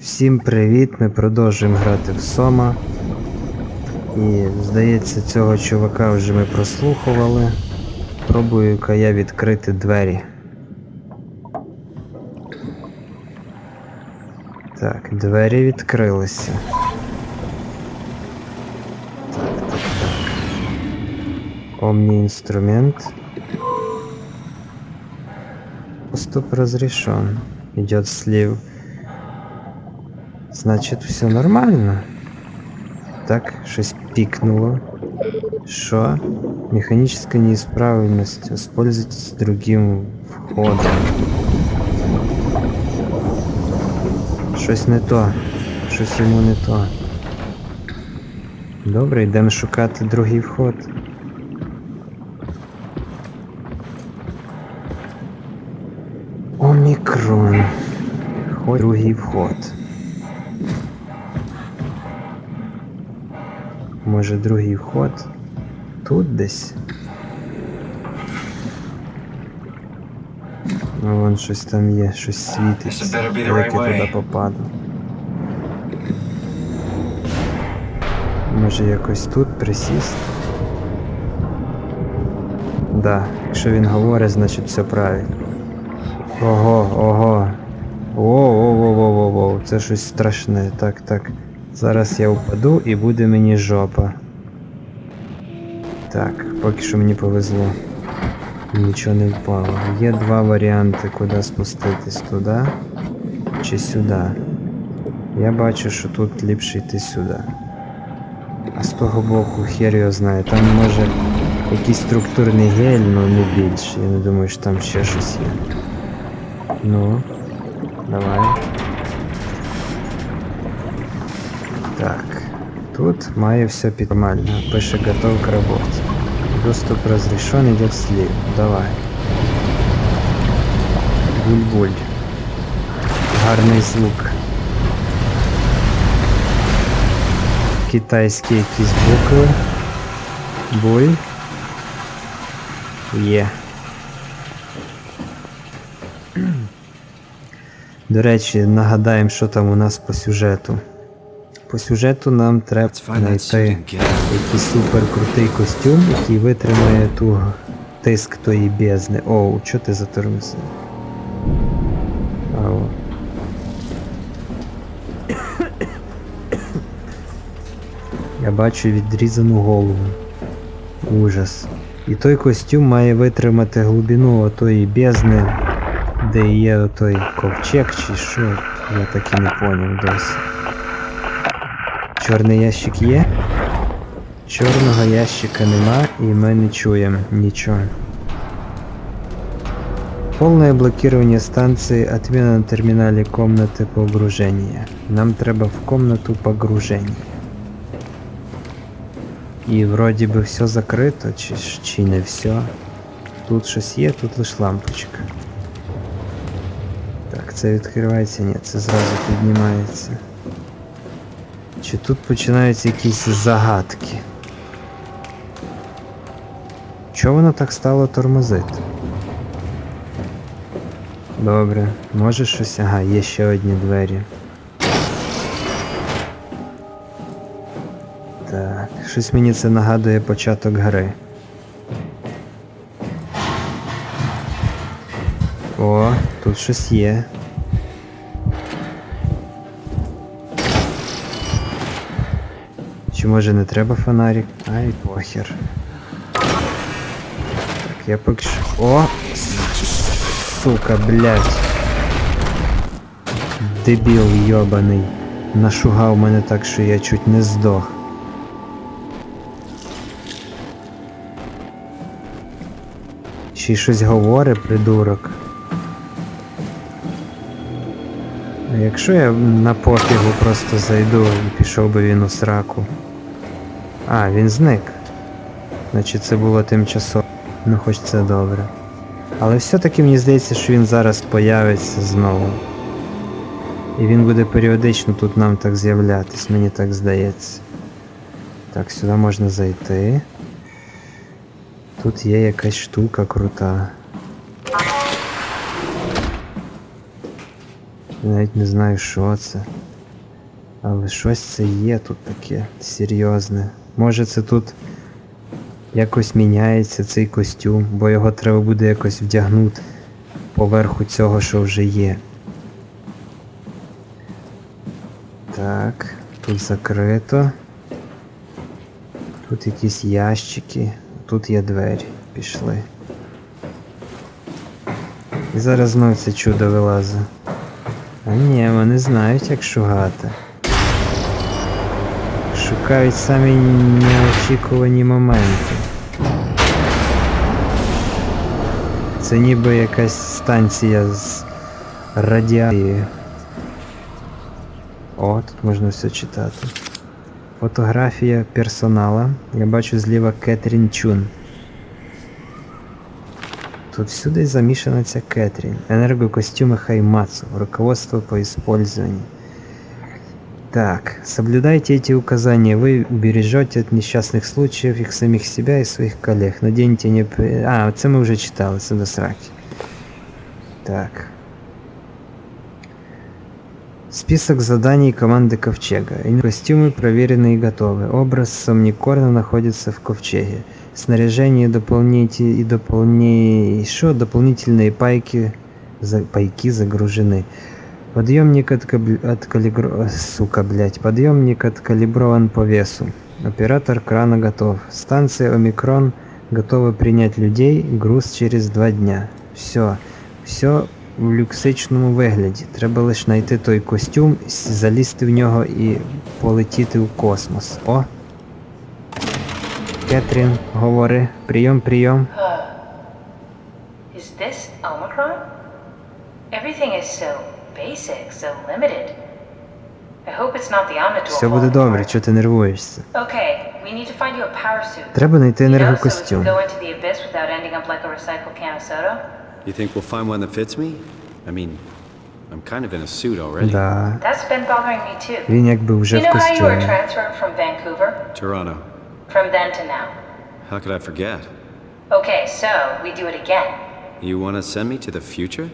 Всім привіт! Ми продовжуємо грати в Сома. І здається, цього чувака вже ми прослухували. Пробую-ка я відкрити двері. Так, двері відкрилися. Так, так, так. Омні інструмент. Поступ разрешен. Идет слив. Значит, все нормально. Так, щось пикнуло. Что? Механическая неисправность. Воспользуйтесь другим входом. Щось не то. Щось йому не то. Добре, йдемо шукати другий вход. Омікрон. Другий вход. Може другий вход? Тут десь? Ну, вон щось там є, щось світить. Як я туди попаду. Може якось тут присісти? Да, якщо він говорить, значить все правильно. Ого, ого. Воу-воу-воу-воу-воу, це щось страшне. Так, так. Зараз я впаду і буде мені жопа. Так, поки що мені повезло. Нічого не впало. Є два варіанти, куди спуститись туди чи сюди. Я бачу, що тут ліпше йти сюди. А з того боку хер його знає. Там може якийсь структурний гель, але не більше. Я не думаю, що там ще щось є. Ну, давай. Так, тут має все під нормально. Пише готов к работе. Доступ разрешен, идет слив. Давай. Буль-буль. Гарний звук. Китайські якісь букви. Буль. Є. До речі, нагадаємо, що там у нас по сюжету. По сюжету нам треба знайти якийсь супер крутий костюм, який витримає ту тиск тої бездни. Оу, що ти затормозив? Ау. Я бачу відрізану голову. Ужас. І той костюм має витримати глибину отої бездни, де є отой ковчег чи що. Я так і не поняв досі. Чорний ящик є? Чорного ящика нема і ми не чуємо нічого. Полное блокирование станции, отмена на терминале комнаты погружения. Нам треба в комнату погружения. І вроді би все закрито, чи, чи не все. Тут щось є, тут лише лампочка. Так, це відкривається? Ні, це зразу піднімається. Чи тут починаються якісь загадки? Чого воно так стало тормозити? Добре, може щось. Ага, є ще одні двері. Так, щось мені це нагадує початок гри. О, тут щось є. Чи може не треба фонарик? Ай, похер. Так, я поки що. О! Сука, блядь. Дебіл йобаний. Нашугав мене так, що я чуть не здох. Ще й щось говорить, придурок. А якщо я на пофігу просто зайду і пішов би він у сраку. А, він зник. Значить це було тимчасово. Ну хоч це добре. Але все-таки мені здається, що він зараз появиться знову. І він буде періодично тут нам так з'являтись, мені так здається. Так, сюди можна зайти. Тут є якась штука крута. Навіть не знаю, що це. Але щось це є тут таке серйозне. Може це тут якось міняється цей костюм, бо його треба буде якось вдягнути поверху цього, що вже є. Так, тут закрито. Тут якісь ящики, тут є двері. Пішли. І зараз знов це чудо вилазить. А ні, вони знають, як шугати Шукають самі неочікувані моменти. Це ніби якась станція з радіацією. О, тут можна все читати. Фотографія персонала. Я бачу зліва Кетрін Чун. Тут всюди замішана ця Кэтрин. Энергокостюмы Хаймацу. Руководство по использованию. Так, соблюдайте эти указания. Вы убережете от несчастных случаев их самих себя и своих коллег. Наденьте не... А, це ми вже читали, це до сраки. Так. Список заданий команды Ковчега. Костюмы проверены и готовы. Образ Сомникорна находится в Ковчеге. Снаряжение дополните и дополни... Что? Дополнительные пайки... За... Пайки загружены. Подъемник откаб- откалибро... Сука, блять. Подъемник откалиброван по весу. Оператор крана готов. Станция Омикрон готова принять людей. Груз через два дня. Все. Все в люксичному вигляді. Треба лише знайти той костюм, залізти в нього і полетіти в космос. О! Кетрін, говори. Прийом, прийом. Uh, is this Omicron? Everything is so basic, so limited. I hope it's not the Omnidor. Все буде falling добре, apart. чого ти нервуєшся. Okay, we need to find you a power suit. Треба знайти You know, so we can енергокостюм. go into the abyss without ending up like a recycled can of soda. You think we'll find one that fits me? I mean, I'm kind of in a suit already. Да. That's been bothering me too. Він якби вже You в know how you were костюмі. transferred from Vancouver? Toronto. From then to now. How could I forget? Okay, so we do it again. You want to send me to the future?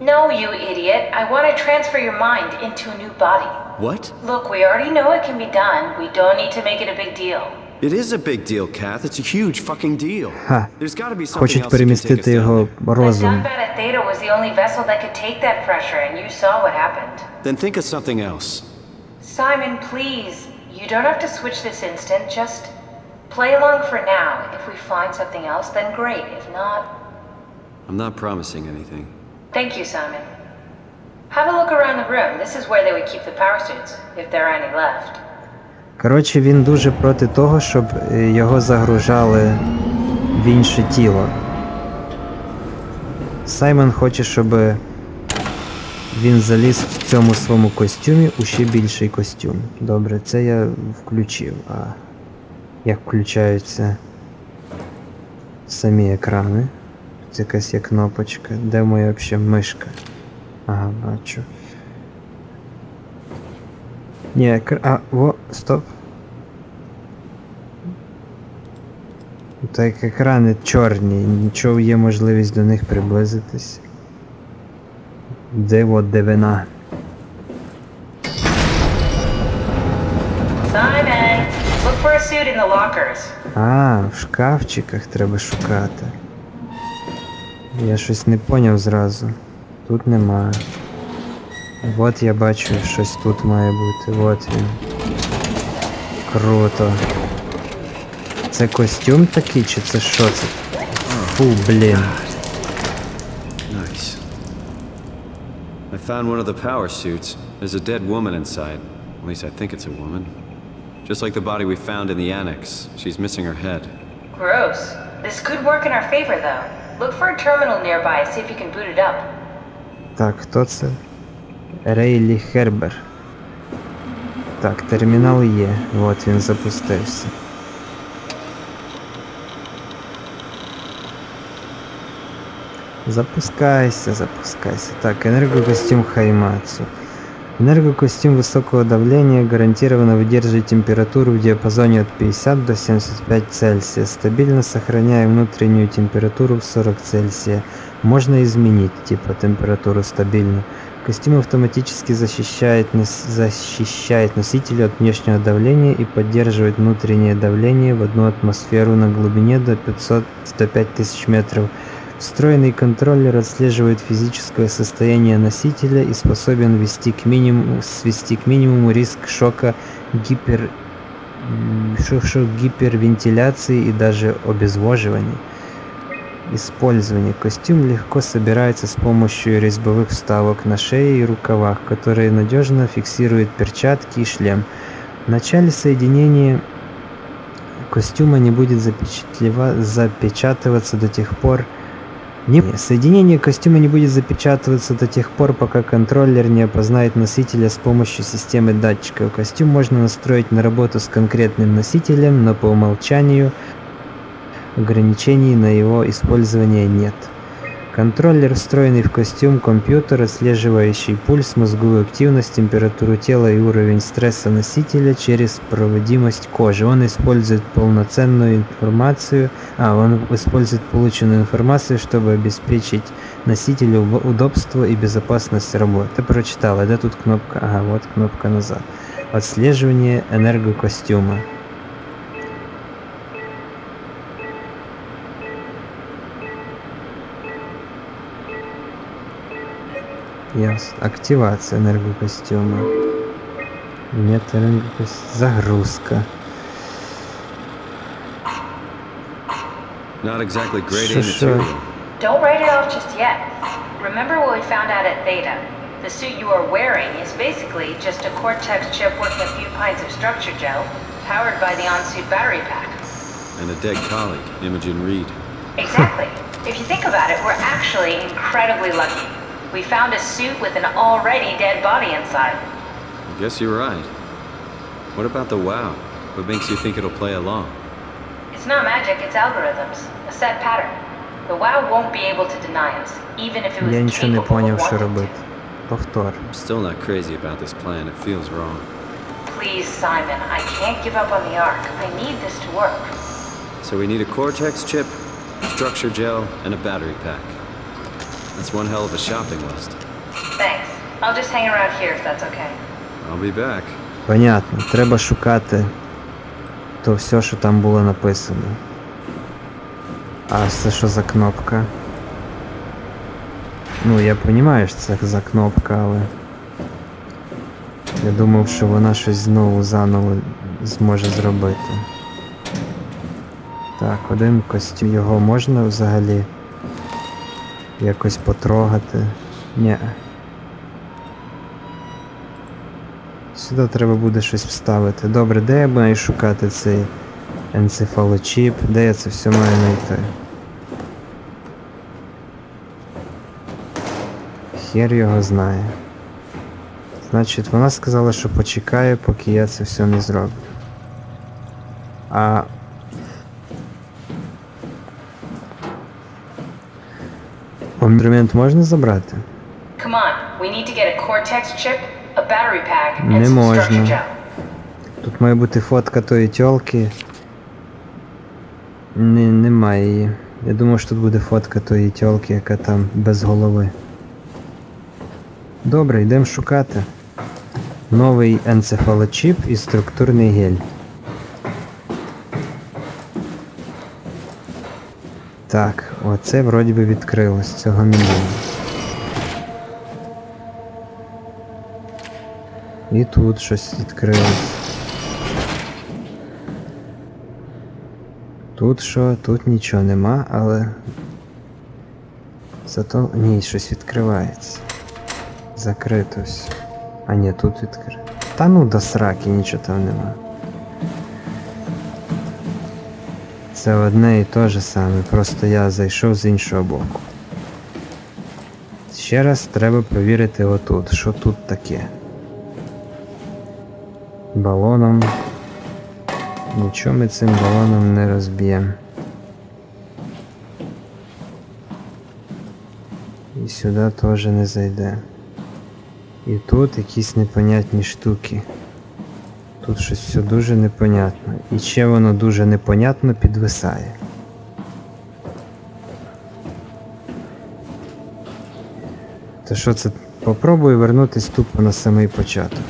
No, you idiot. I want to transfer your mind into a new body. What? Look, we already know it can be done. We don't need to make it a big deal. It is a big deal, Kath. It's a huge fucking deal. Ха. There's got to be something Хочуть else that can take us перемістити down його there. The розум. Dunbat at Theta was the only vessel that could take that pressure, and you saw what happened. Then think of something else. Simon, please. You don't have to switch this instant. Just play along for now. If we find something else, then great. If not, I'm not promising anything. Thank you, Simon. Have a look around the room. This is where they would keep the suits, if there are any left. Коротше, він дуже проти того, щоб е, його загружали в інше тіло. Саймон хоче, щоб він заліз в цьому своєму костюмі у ще більший костюм. Добре, це я включив. А як включаються самі екрани? Тут якась є кнопочка. Де моя взагалі мишка? Ага, бачу. Ні, екр... А, во, стоп. Так екрани чорні, нічого є можливість до них приблизитись. Де от де вина? Simon, look for a suit in the lockers. А, в шкафчиках треба шукати. Я щось не поняв зразу. Тут немає. От я бачу, щось тут має бути. От він. Круто. Це костюм такий, чи це що це? Фу, блін. Nice. I found one of the power suits. There's a dead woman inside. At least I think it's a woman. Just like the body we found in the annex. She's missing her head. Gross. This could work in our favor, though. Look for a terminal nearby, see if you can boot it up. Так, хто це? Рейлі Хербер. Так, термінал є. От він запустився. Запускайся, запускайся. Так, энергокостюм Хаймацу. Энергокостюм высокого давления гарантированно выдерживает температуру в диапазоне от 50 до 75 Цельсия, стабильно сохраняя внутреннюю температуру в 40 Цельсия. Можно изменить, типа, температуру стабильно. Костюм автоматически защищает, защищает носителя от внешнего давления и поддерживает внутреннее давление в одну атмосферу на глубине до 500-105 тысяч метров. Встроенный контроллер отслеживает физическое состояние носителя и способен ввести к минимуму, свести к минимуму риск шока, гипер, м, шо- шо- гипервентиляции и даже обезвоживания. Использование. Костюм легко собирается с помощью резьбовых вставок на шее и рукавах, которые надежно фиксируют перчатки и шлем. В начале соединения костюма не будет запечатлева- запечатываться до тех пор, не, соединение костюма не будет запечатываться до тех пор, пока контроллер не опознает носителя с помощью системы датчиков. Костюм можно настроить на работу с конкретным носителем, но по умолчанию ограничений на его использование нет. Контроллер, встроенный в костюм, компьютер, отслеживающий пульс, мозговую активность, температуру тела и уровень стресса носителя через проводимость кожи. Он использует полноценную информацию, а он использует полученную информацию, чтобы обеспечить носителю удобство и безопасность работы. Ты прочитала, да тут кнопка, ага, вот кнопка назад. Отслеживание энергокостюма. Ясно. Активация энергокостюма. Нет энергокостюма. Загрузка. Not exactly grade A Sure, sure. material. Don't write it off just yet. Remember what we found out at Theta? The suit you are wearing is basically just a Cortex chip working a few pints of structure gel, powered by the on-suit battery pack. And a dead colleague, Imogen Reed. Exactly. if you think about it, we're actually incredibly lucky. We found a suit with an already dead body inside. I guess you're right. What about the WoW? What makes you think it'll play along? It's not magic, it's algorithms. A set pattern. The WoW won't be able to deny us, even if it was Я нічого не capable поняв, of що wanting робити. to. Повтор. I'm still not crazy about this plan. It feels wrong. Please, Simon, I can't give up on the Ark. I need this to work. So we need a Cortex chip, structure gel, and a battery pack. That's one hell of a shopping list. Thanks. I'll just hang around here if that's okay. I'll be back. Понятно. Треба шукати то все, що там було написано. А це що за кнопка? Ну, я розумію, що це за кнопка, але. Я думав, що вона щось знову заново зможе зробити. Так, один костюм його можна взагалі якось потрогати. Ні. Сюди треба буде щось вставити. Добре, де я маю шукати цей енцефалочіп? Де я це все маю знайти? Хер його знає. Значить, вона сказала, що почекає, поки я це все не зроблю. А. battery pack, and Не можна. Тут має бути фотка тої тьолки. Не, немає її. Я думав, що тут буде фотка тої тьолки, яка там без голови. Добре, йдемо шукати. Новий енцефалочіп і структурний гель. Так, оце вроді би відкрилось цього мінімуму. І тут щось відкрилось. Тут що, тут нічого нема, але. Зато. Ні, щось відкривається. Закрито все. А ні, тут відкрито. Та ну до сраки, нічого там нема. Це одне і те же саме, просто я зайшов з іншого боку. Ще раз треба провірити отут, що тут таке. Балоном. Нічого ми цим балоном не розб'ємо. І сюди теж не зайде. І тут якісь непонятні штуки. Тут щось все дуже непонятно. І ще воно дуже непонятно підвисає. То що це Попробую вернутись тупо на самий початок.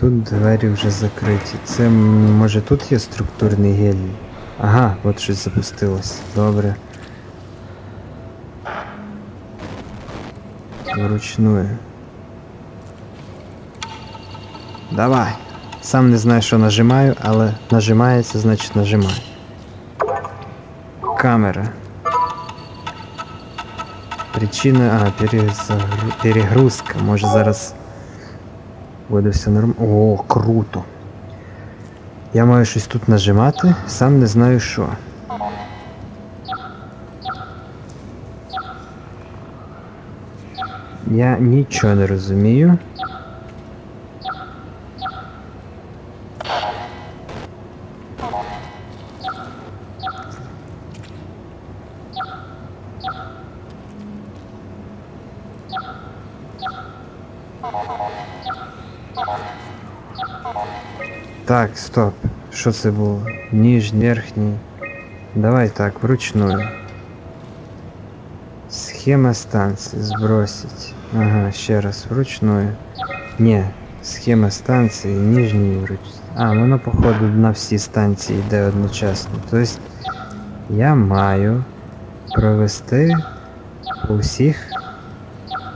Тут двері вже закриті. Це може тут є структурний гелій? Ага, от щось запустилось. Добре. Вручную. Давай. Сам не знаю, що нажимаю, але нажимається, значить нажимаю. Камера. Причина. А, перегрузка. Може зараз буде все нормально. О, круто. Я маю щось тут нажимати, сам не знаю що. Я нічого не розумію. Так, стоп. Що це було? Ніжній, верхній. Давай так, вручную. Схема станції збросить. Ага, ще раз, вручную. Ні, схема станції, нижній вруч. А, воно походу на всі станції йде одночасно. Тобто я маю провести по всіх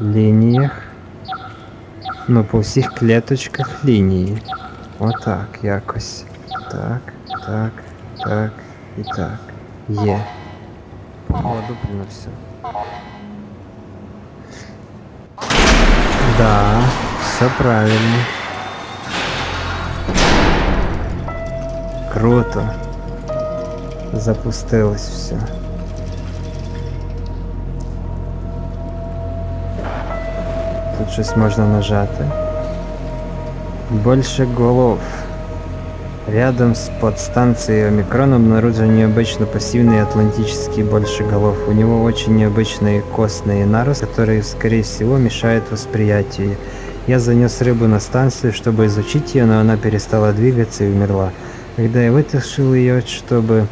лініях. Ну, по всіх клеточках лінії. Отак якось. Так, так, так і так. Є. Походу, на все. Да, все правильно. Круто. Запустилось все. Тут щось можна нажати. Больше голов. Рядом с подстанцией Омикрон обнаружен необычно пассивный атлантический большеголов. У него очень необычные костные наросты, которые, скорее всего, мешают восприятию. Я занес рыбу на станцию, чтобы изучить ее, но она перестала двигаться и умерла. Когда я вытащил ее, чтобы,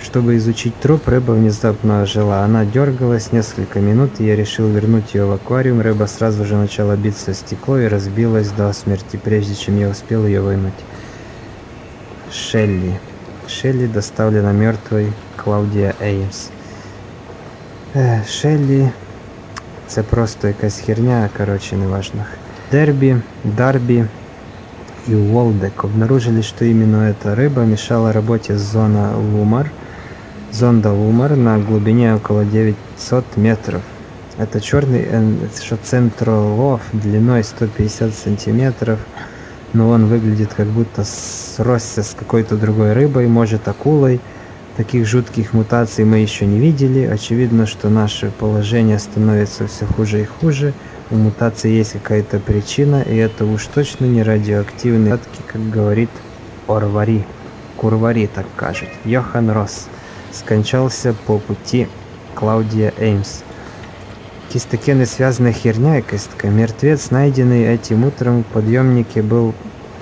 чтобы изучить труп, рыба внезапно ожила. Она дергалась несколько минут, и я решил вернуть ее в аквариум. Рыба сразу же начала биться о стекло и разбилась до смерти, прежде чем я успел ее вынуть. Шелли. Шелли доставлена мертвой Клаудія Еймс. Е, Шеллі. Це просто якась херня, короче, неважно. Дерби, Дарби и Уолдек обнаружили, что именно эта рыба мешала работе зона Лумар, зонда Лумар на глубине около 900 метров. Это черный центролов длиной 150 сантиметров, но он выглядит как будто сросся с какой-то другой рыбой, может акулой. Таких жутких мутаций мы еще не видели. Очевидно, что наше положение становится все хуже и хуже. У мутации есть какая-то причина, и это уж точно не радиоактивные отки, как говорит Орвари. Курвари так кажет. Йохан Росс скончался по пути Клаудія Еймс. Якась таке несвязана херня якась така. Мертвец, найденный этим утром в подъемнике, был,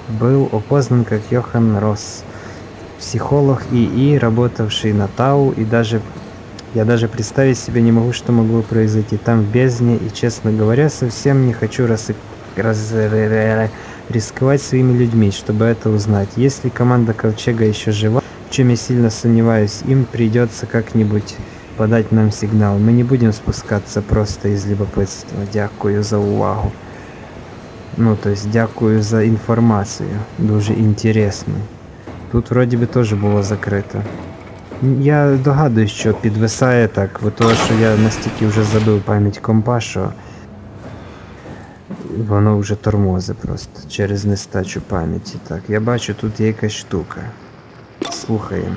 был опознан как Йохан Росс. Психолог ИИ, работавший на Тау, и даже я даже представить себе не могу, что могло произойти там в бездне, и, честно говоря, совсем не хочу рас... раз... рисковать своими людьми, чтобы это узнать. Если команда Ковчега еще жива, в чем я сильно сомневаюсь, им придется как-нибудь подать нам сигнал. Мы не будем спускаться просто из любопытства. Дякую за увагу. Ну, то есть, дякую за інформацію. Дуже інтересно. Тут вроді би теж було закрито. Я догадуюсь, що підвисає так, бо того, що я настільки вже забив пам'ять компа, що воно вже тормози просто через нестачу пам'яті. Так, я бачу, тут є якась штука. Слухаємо.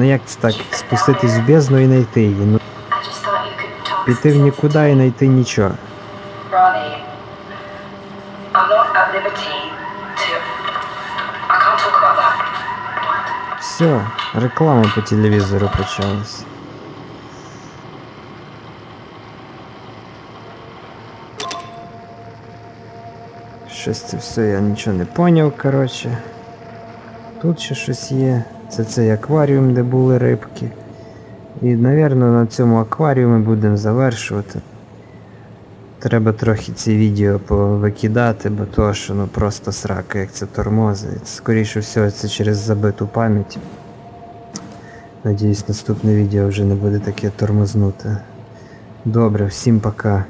Ну як це так? Спуститись в бездну і знайти її. Ну, піти в нікуди і знайти нічого. Все, реклама по телевізору почалась. Щось це все я нічого не поняв, коротше. Тут ще щось є. Це цей акваріум, де були рибки. І, напевно, на цьому акваріумі будемо завершувати. Треба трохи ці відео повикидати, бо то, що ну просто срака, як це тормозить. Скоріше всього, це через забиту пам'ять. Надіюсь, наступне відео вже не буде таке тормознуте. Добре, всім пока.